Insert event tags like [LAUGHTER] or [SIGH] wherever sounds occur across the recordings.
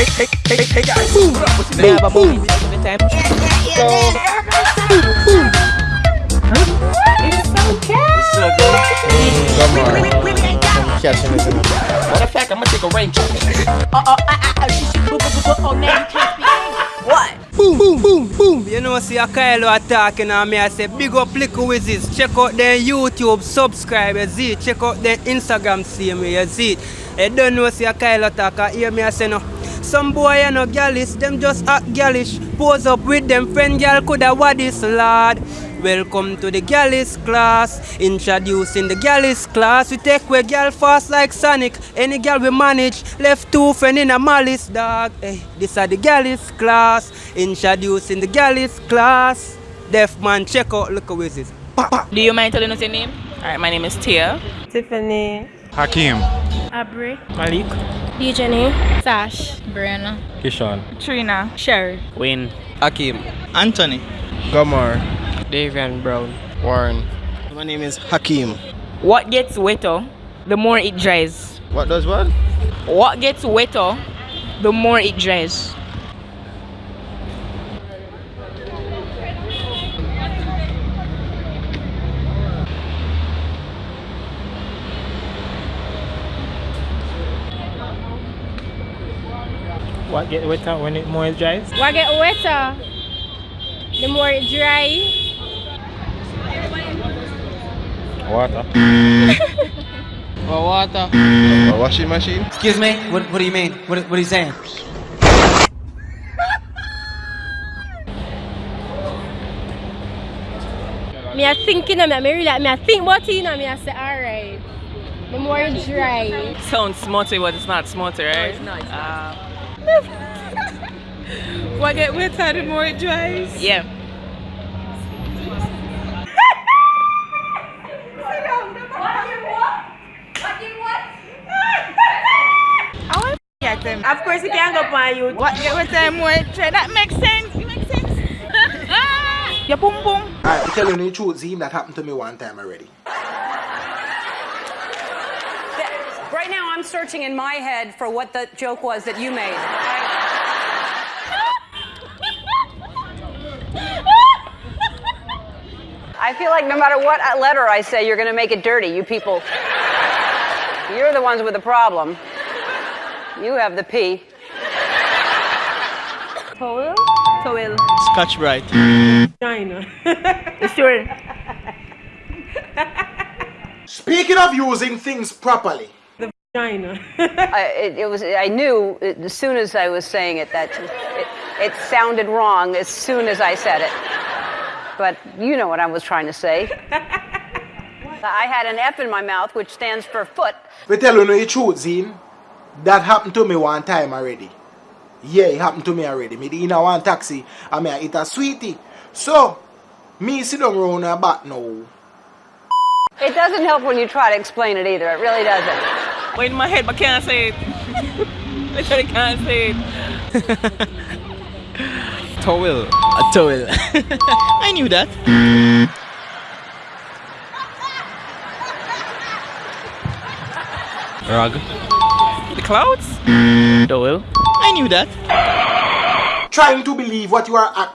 guys. Boom, boom, boom. It. Matter of fact, I'm gonna take a rain check. Boom, boom, boom, boom. You know, see a Kylo attacking on me. I say, big up Liquor Wizards. Check out their YouTube, subscribe, you see. Check out their Instagram, see me, you see. You don't know, see a Kylo attack. I hear me, I say, no. Some boy, and know, gallish, them just act gallish. Pose up with them friend girl, coulda what this lad. Welcome to the Gallis class. Introducing the Gallis class. We take away girl fast like Sonic. Any girl we manage. Left two friend in a malice dog. Hey, this are the Gallis class. Introducing the Gallis class. Deaf man, check out look with this. Do you mind telling us your name? Alright, my name is Tia. Tiffany, Hakim. Abri, Malik. Jenny, Sash, Brianna, Kishan. Trina. Sherry. Wayne. Akim. Anthony. Gomar. Davian Brown. Warren. My name is Hakim. What gets wetter, the more it dries. What does what? What gets wetter, the more it dries. What get wetter when it more dries? What get wetter, the more it dry. Water. [LAUGHS] For water. A washing machine. Excuse me? What, what do you mean? What, what are you saying? Me a thinking of me, me really, me a think about it, you know, me I say, alright. The more it dry. Sounds smutty, but it's not smutty, right? it's not. Uh, What get wetter the more it dries? yeah. I want to get them. Of course, you can't go on you. What get wetter the more it dry? That makes sense. It makes sense. [LAUGHS] Your boom boom. Alright, to tell you the truth, Zine, that happened to me one time already. Right now, I'm searching in my head for what the joke was that you made. I feel like no matter what letter I say, you're going to make it dirty. You people, you're the ones with the problem. You have the P. Towel? Towel. Scotch Brite. China. [LAUGHS] Sure. [LAUGHS] Speaking of using things properly, China. [LAUGHS] I, it, it was. I knew it, as soon as I was saying it that it, it sounded wrong as soon as I said it. But you know what I was trying to say. I had an F in my mouth, which stands for foot. we tell you the truth, Zine, that happened to me one time already. Yeah, it happened to me already. Me in a one taxi, and me I eat a sweetie. So, me sit down round her back now. It doesn't help when you try to explain it either. It really doesn't. Wait in my head, but can't say it. [LAUGHS] Literally can't say it. [LAUGHS] Towel. A towel. [LAUGHS] I knew that. Rug. The clouds? Towel. I knew that. Trying to believe what you are at.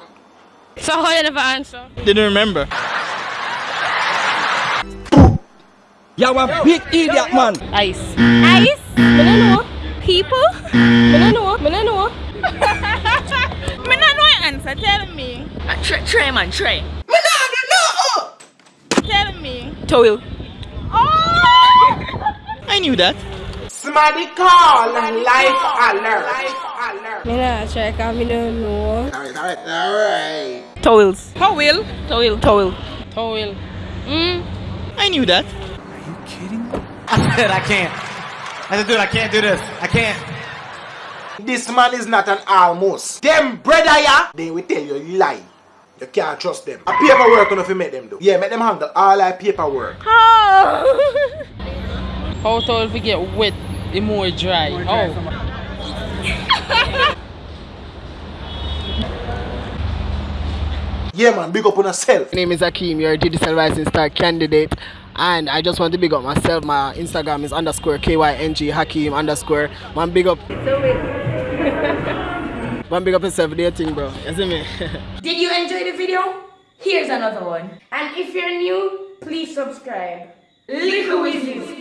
so how you never answer? Didn't remember. You a big idiot, man. Ice. Ice? Me no know. People? Me no know. Me no know. Me not know your answer. Tell me. Uh, try, try, man, try. Tell me. Towel. [LAUGHS] I knew that. Somebody call life alert. Life alert. Me not try cause me don't know. Alright, alright, alright. Towels. Towel. Towel. Towel. Towel. Mm. I knew that. I said I can't. I said, dude, I can't do this. I can't. This man is not an almost. Them brother ya, they will tell you lie. You can't trust them. A paperwork enough you make them do. Yeah, make them handle all our paperwork. Oh. [LAUGHS] How towel we get wet, the more dry. Oh. [LAUGHS] Yeah man, big up on yourself. My name is Akeem, you're a digital rising star candidate. And I just want to big up myself. My Instagram is underscore KYNG Hakeem underscore. Man, big up. One [LAUGHS] big up yourself, thing, bro. You see me? [LAUGHS] Did you enjoy the video? Here's another one. And if you're new, please subscribe. Little Wizzies.